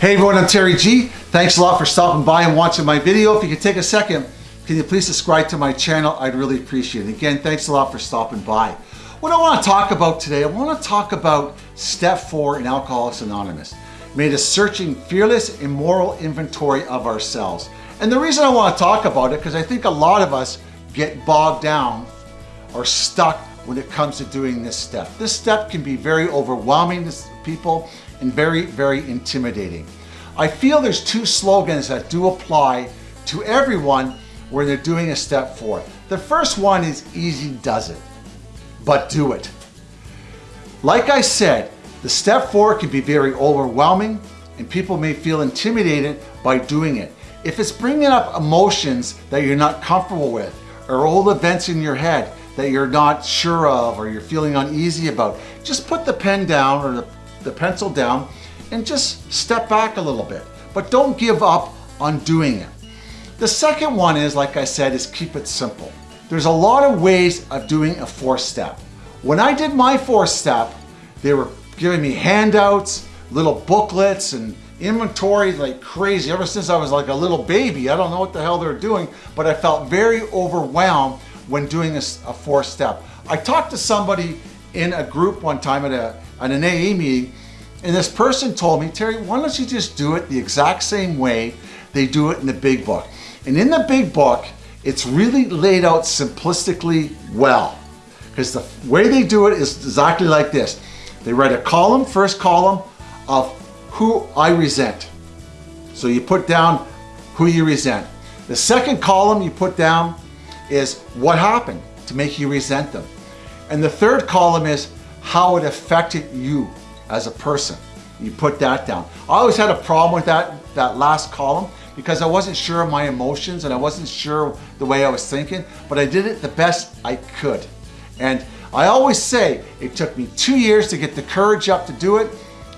Hey everyone, I'm Terry G. Thanks a lot for stopping by and watching my video. If you could take a second, can you please subscribe to my channel? I'd really appreciate it. Again, thanks a lot for stopping by. What I want to talk about today, I want to talk about step four in Alcoholics Anonymous. Made us searching fearless immoral inventory of ourselves. And the reason I want to talk about it, because I think a lot of us get bogged down or stuck when it comes to doing this step. This step can be very overwhelming to people and very, very intimidating. I feel there's two slogans that do apply to everyone when they're doing a step four. The first one is easy does it, but do it. Like I said, the step four can be very overwhelming and people may feel intimidated by doing it. If it's bringing up emotions that you're not comfortable with or old events in your head that you're not sure of or you're feeling uneasy about, just put the pen down or the the pencil down and just step back a little bit. But don't give up on doing it. The second one is, like I said, is keep it simple. There's a lot of ways of doing a four step. When I did my four step, they were giving me handouts, little booklets and inventory like crazy. Ever since I was like a little baby, I don't know what the hell they're doing, but I felt very overwhelmed when doing a, a four step. I talked to somebody in a group one time at, a, at an AA meeting, and this person told me, Terry, why don't you just do it the exact same way they do it in the big book? And in the big book, it's really laid out simplistically well. Because the way they do it is exactly like this. They write a column, first column, of who I resent. So you put down who you resent. The second column you put down is what happened to make you resent them. And the third column is how it affected you as a person. You put that down. I always had a problem with that, that last column because I wasn't sure of my emotions and I wasn't sure the way I was thinking, but I did it the best I could. And I always say it took me two years to get the courage up to do it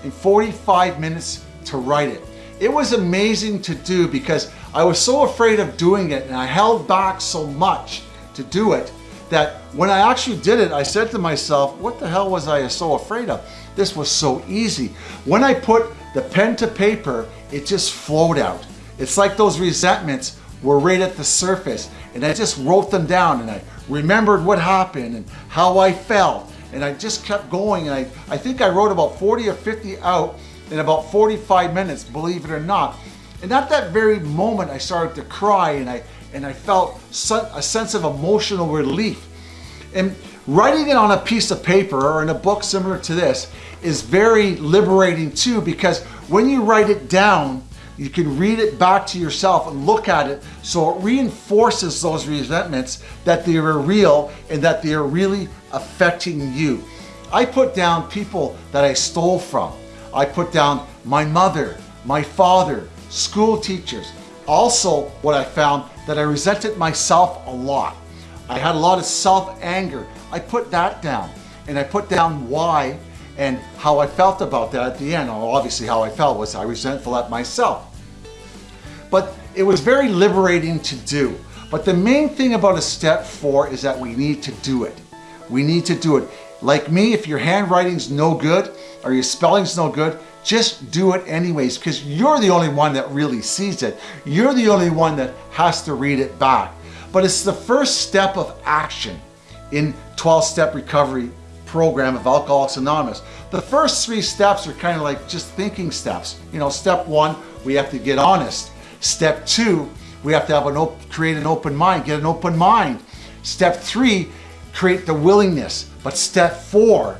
and 45 minutes to write it. It was amazing to do because I was so afraid of doing it and I held back so much to do it that when I actually did it, I said to myself, what the hell was I so afraid of? This was so easy. When I put the pen to paper, it just flowed out. It's like those resentments were right at the surface and I just wrote them down and I remembered what happened and how I felt and I just kept going and I, I think I wrote about 40 or 50 out in about 45 minutes, believe it or not. And at that very moment, I started to cry and I, and I felt a sense of emotional relief. And writing it on a piece of paper or in a book similar to this is very liberating too because when you write it down, you can read it back to yourself and look at it so it reinforces those resentments that they are real and that they are really affecting you. I put down people that I stole from. I put down my mother, my father, school teachers. Also, what I found that I resented myself a lot. I had a lot of self-anger. I put that down and I put down why and how I felt about that at the end. Obviously how I felt was I resentful at myself. But it was very liberating to do. But the main thing about a step four is that we need to do it. We need to do it. Like me, if your handwriting's no good or your spelling's no good, just do it anyways because you're the only one that really sees it. You're the only one that has to read it back. But it's the first step of action in 12-step recovery program of Alcoholics Anonymous. The first three steps are kind of like just thinking steps. You know, step one, we have to get honest. Step two, we have to have an create an open mind, get an open mind. Step three, create the willingness. But step four,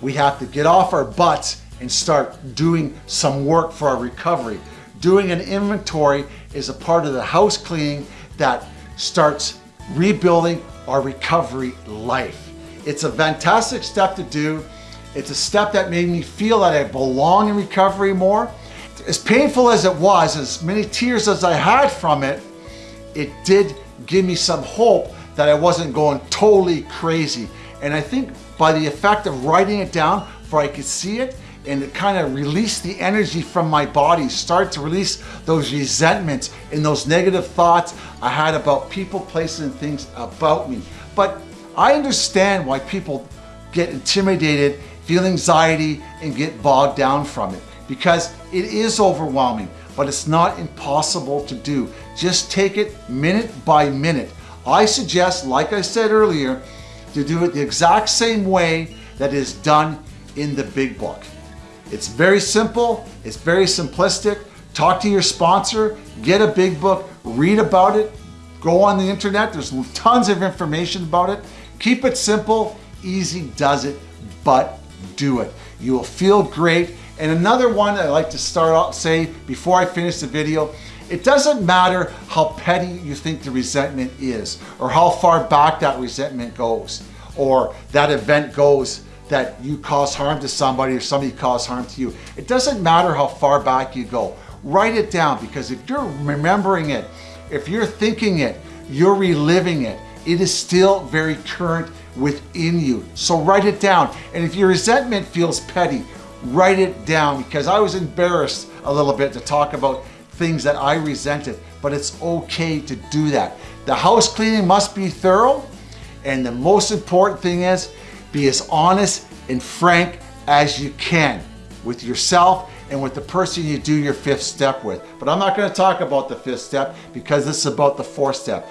we have to get off our butts and start doing some work for our recovery. Doing an inventory is a part of the house cleaning that starts rebuilding our recovery life. It's a fantastic step to do. It's a step that made me feel that I belong in recovery more. As painful as it was, as many tears as I had from it, it did give me some hope that I wasn't going totally crazy. And I think by the effect of writing it down, for I could see it, and it kind of release the energy from my body, start to release those resentments and those negative thoughts I had about people, places, and things about me. But I understand why people get intimidated, feel anxiety, and get bogged down from it. because it is overwhelming, but it's not impossible to do. Just take it minute by minute. I suggest, like I said earlier, to do it the exact same way that is done in the big book. It's very simple, it's very simplistic. Talk to your sponsor, get a big book, read about it, go on the internet, there's tons of information about it. Keep it simple, easy does it, but do it. You will feel great. And another one I like to start out say before I finish the video, it doesn't matter how petty you think the resentment is or how far back that resentment goes or that event goes that you cause harm to somebody or somebody caused harm to you. It doesn't matter how far back you go. Write it down because if you're remembering it, if you're thinking it, you're reliving it, it is still very current within you. So write it down. And if your resentment feels petty, write it down because I was embarrassed a little bit to talk about things that I resented, but it's okay to do that. The house cleaning must be thorough. And the most important thing is be as honest and frank as you can with yourself and with the person you do your fifth step with. But I'm not gonna talk about the fifth step because this is about the fourth step,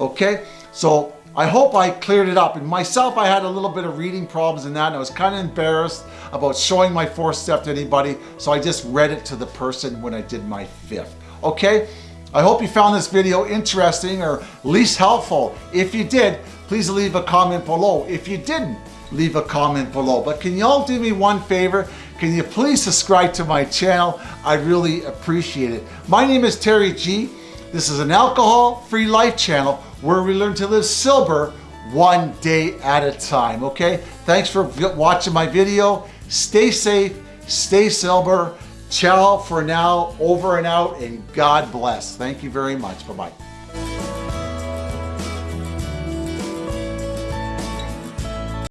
okay? So I hope I cleared it up. And myself, I had a little bit of reading problems in that and I was kind of embarrassed about showing my fourth step to anybody. So I just read it to the person when I did my fifth, okay? I hope you found this video interesting or at least helpful. If you did, please leave a comment below. If you didn't, leave a comment below. But can y'all do me one favor? Can you please subscribe to my channel? I really appreciate it. My name is Terry G. This is an alcohol-free life channel where we learn to live sober one day at a time, okay? Thanks for watching my video. Stay safe, stay sober. Ciao for now, over and out, and God bless. Thank you very much. Bye-bye.